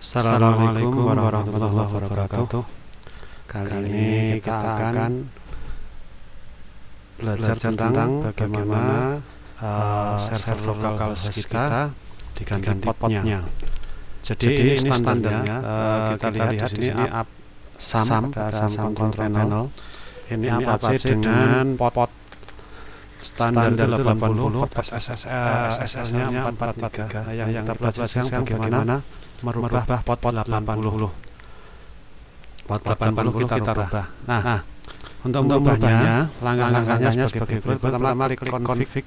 Assalamualaikum warahmatullahi wabarakatuh. Kali ini kita akan belajar tentang bagaimana uh, server lokal host kita diganti potnya Jadi ini standarnya uh, kita lihat di sini up SAM, ada SAM control panel. Ini apa dengan pot standar 80 pot SSL-nya 443 yang kita belajar sekarang bagaimana merubah pot-pot 80 pot 80 kita rubah. nah, nah untuk merubahnya langkah-langkahnya sebagai berikut. pertama klik config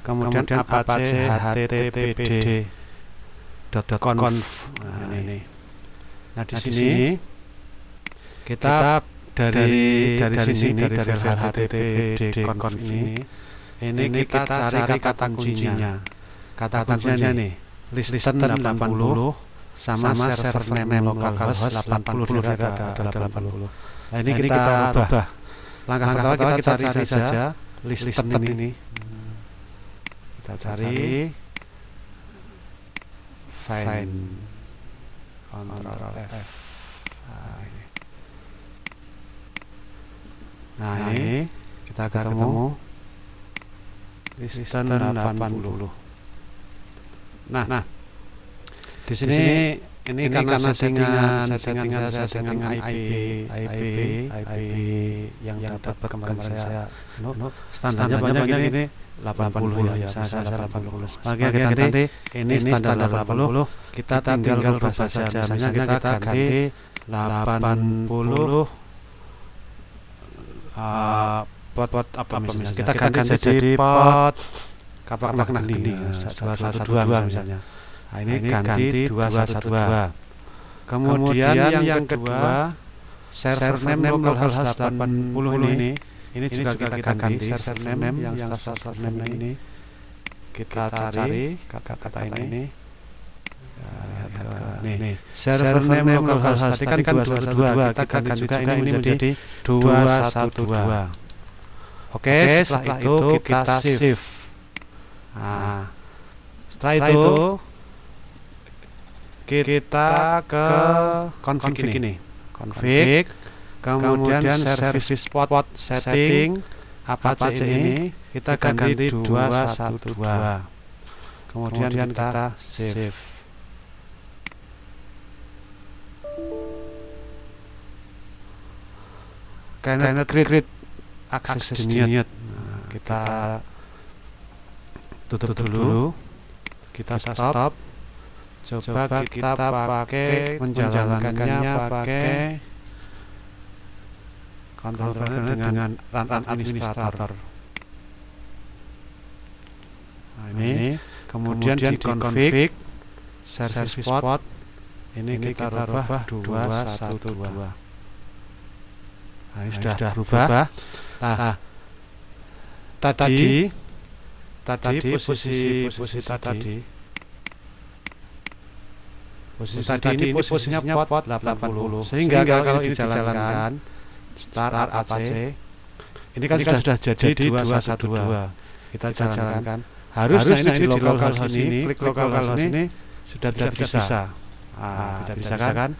kemudian apache httpd .conf. nah ini. nah di sini kita dari dari sini dari dari httpd conf ini. ini. Kita cari kata kuncinya. kata kuncinya nih. Listen 80 sama, sama server name localhost 80 dulu ada, ada 80 nah ini kita, kita ubah. langkah pertama kita, kita cari, cari saja listen ini. hmm. kita cari. find. Control F. Nah ini, nah, ini kita akan ketemu listen 80 nah nah di sini, di sini ini, ini karena, karena settingan settingan saya settingan IP IP IP yang, yang dapat kemarin saya no, no, standarnya banyak ini. 80 ya bisa saya 80 lagi ganti ini standar 80 kita tinggal rubah saja misalnya kita ganti 80 uh, pot pot apa misalnya? kita ganti jadi pot. kapak makna gini. 212 misalnya Nah, ini, ini ganti 212. Kemudian, yang, yang kedua, server name localhost 80 ini, ini juga kita, kita ganti server name yang server name ini. Kita cari kata-kata ini. Nih, nih. server name localhost tadi kan 212, kita ganti juga ini menjadi 212. Oke, setelah itu kita save. Nah, setelah itu kita ke config ini. config kemudian service spot setting apa aja ini? kita ganti 212 kemudian kita save. karena create akses denied. nah, kita tutup dulu. kita stop coba, kita pakai menjalankannya pakai kontrol dengan, dengan run, run administrator. nah ini kemudian, kemudian di config service spot ini, ini kita rubah 212 nah ini sudah, sudah berubah nah, nah tadi tadi posisi posisi tadi posisi tadi, ini posisinya pot 80 sehingga, sehingga kalau dijalankan start Apache ini kan, ini kan sudah jadi 212 kita jalankan. harusnya ini di local host ini klik local host ini sudah tidak bisa. ah, tidak bisa kan?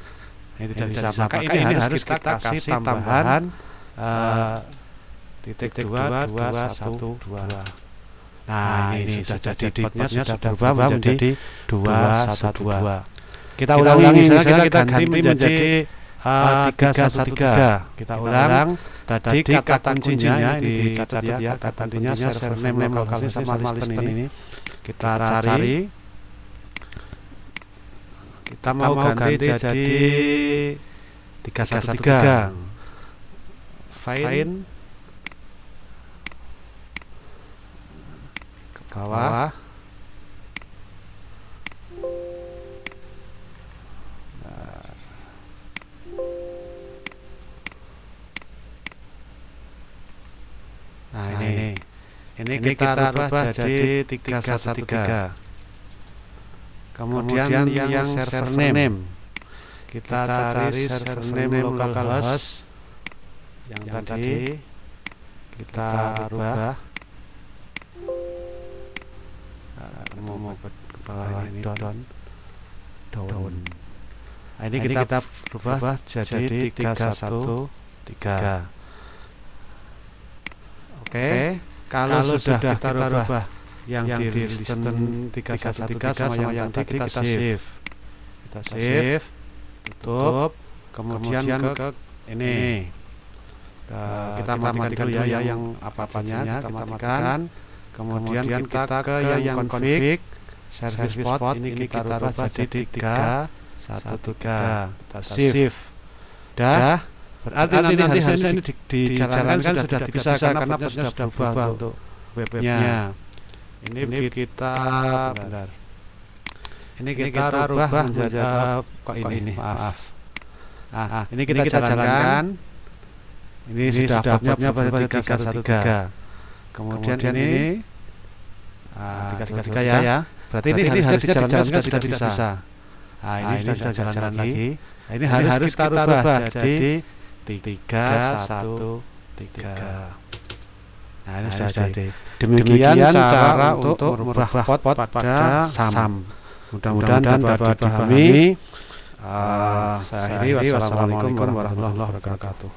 ini tidak bisa. maka ini harus kita kasih tambahan titik dua dua satu dua. Nah, ini sudah jadi potnya sudah berubah menjadi dua satu dua kita, kita ulangi misalnya kita, kita ganti menjadi tiga kita ulang. tadi kata kuncinya dicatat ya kata kuncinya server name lokal sama listen ini. kita cari. kita mau ganti jadi tiga satu tiga find ke bawah ini, ini kita, kita rubah jadi 313 kemudian, kemudian yang, yang server name. kita cari server name localhost yang, yang tadi kita rubah. nah, mau ke bawah ini. down down. Nah, ini, kita, kita rubah jadi 313. Oke, kalau, kalau sudah kita, kita rubah yang, yang di listen 313 sama yang, yang tadi kita save. Kita save, tutup, kemudian, kemudian ke, ke ini. Ke, kita, kita matikan dulu ya, ya yang apa-apanya, kita matikan. Kemudian, kemudian kita ke yang config. service port ini kita rubah jadi 3 satu tiga. Kita shift dah berarti nanti, nanti harusnya ini dijalankan sudah tidak bisa karena sudah berubah untuk webnya. ini, ini kita benar. Ini kita, kita rubah menjadi kok ini, ini maaf. ah, ini kita, kita jalankan. ini, ini sudah bobnya pada tiga satu tiga. kemudian ini tiga satu tiga ya. berarti ini harusnya dijalankan sudah tidak bisa. Nah, ini, nah, ini sudah jalan-jalan lagi. Nah, ini, harus, harus kita rubah. jadi tiga satu tiga. Nah, ini nah, sudah jadi. Demikian, Demikian cara untuk merubah pot pada SAM. Mudah-mudahan dapat dipahami. Uh, saya akhiri wassalamualaikum warahmatullahi wabarakatuh.